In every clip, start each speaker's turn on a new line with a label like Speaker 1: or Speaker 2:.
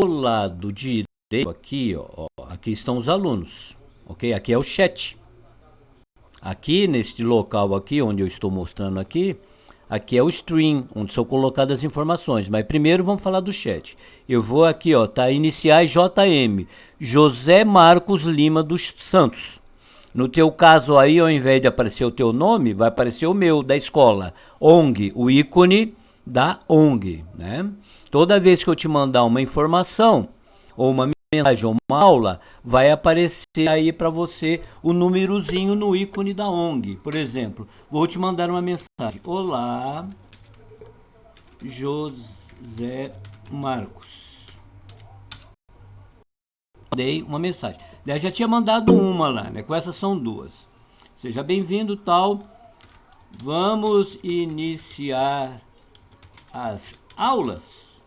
Speaker 1: do lado direito aqui, ó, aqui estão os alunos, ok? Aqui é o chat. Aqui, neste local aqui, onde eu estou mostrando aqui, aqui é o stream, onde são colocadas as informações. Mas primeiro vamos falar do chat. Eu vou aqui, ó, tá iniciais JM, José Marcos Lima dos Santos. No teu caso aí, ao invés de aparecer o teu nome, vai aparecer o meu, da escola. ONG, o ícone da ONG, né? Toda vez que eu te mandar uma informação ou uma mensagem ou uma aula, vai aparecer aí para você o númerozinho no ícone da ONG. Por exemplo, vou te mandar uma mensagem. Olá, José Marcos. Dei uma mensagem. Eu já tinha mandado uma lá, né? Com essas são duas. Seja bem-vindo, tal. Vamos iniciar as aulas.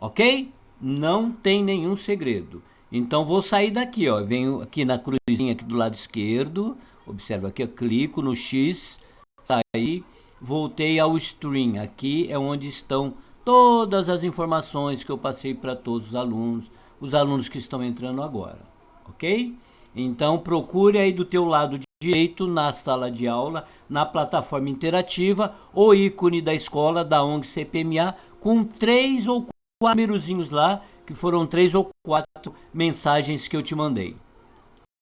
Speaker 1: Ok? Não tem nenhum segredo. Então vou sair daqui, ó. Venho aqui na cruzinha aqui do lado esquerdo. Observa aqui, eu clico no X, saí, voltei ao stream. Aqui é onde estão todas as informações que eu passei para todos os alunos, os alunos que estão entrando agora, ok? Então procure aí do teu lado direito na sala de aula, na plataforma interativa, o ícone da escola da ONG CPMA com três ou quatro númerozinhos lá, que foram três ou quatro mensagens que eu te mandei.